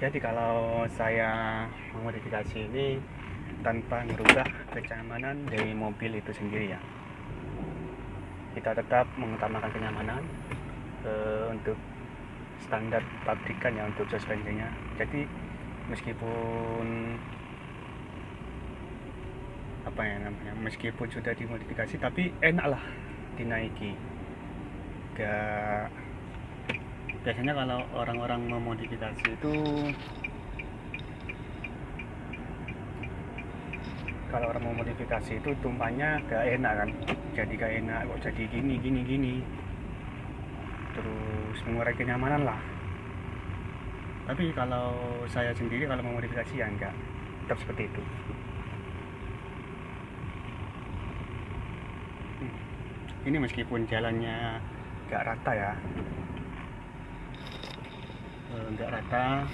jadi kalau saya memodifikasi ini tanpa merubah kenyamanan dari mobil itu sendiri ya. Kita tetap mengutamakan kenyamanan uh, untuk standar pabrikan ya untuk suspensinya jadi meskipun apa ya namanya meskipun sudah dimodifikasi tapi enak lah dinaiki. Gak biasanya kalau orang-orang memodifikasi itu kalau orang mau modifikasi itu tumpahnya gak enak kan? Jadi gak enak kok jadi gini gini gini. Terus mengurangi kenyamanan lah. Tapi kalau saya sendiri kalau mau modifikasi ya enggak. Tetap seperti itu. Hmm. ini meskipun jalannya gak rata ya enggak rata.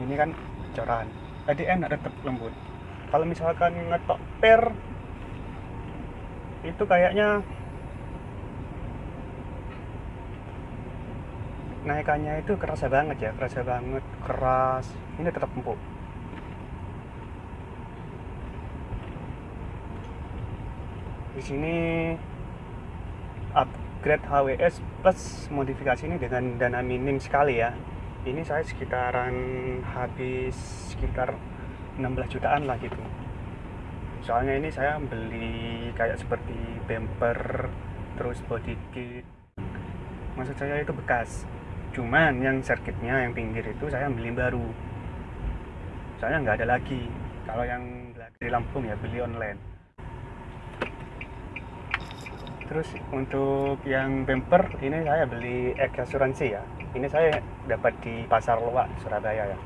Ini kan coran. Jadi enak tetap lembut. Kalau misalkan ngetok per itu kayaknya naikannya itu kerasa banget ya kerasa banget keras. Ini tetap empuk. Di sini upgrade HWS plus modifikasi ini dengan dana minim sekali ya. Ini saya sekitaran habis sekitar 16 jutaan lah gitu. Soalnya ini saya beli kayak seperti bumper terus body kit. Maksud saya itu bekas. Cuman yang circuitnya yang pinggir itu saya beli baru. Soalnya nggak ada lagi. Kalau yang di Lampung ya beli online terus untuk yang bumper ini saya beli X asuransi ya. Ini saya dapat di pasar luak Surabaya ya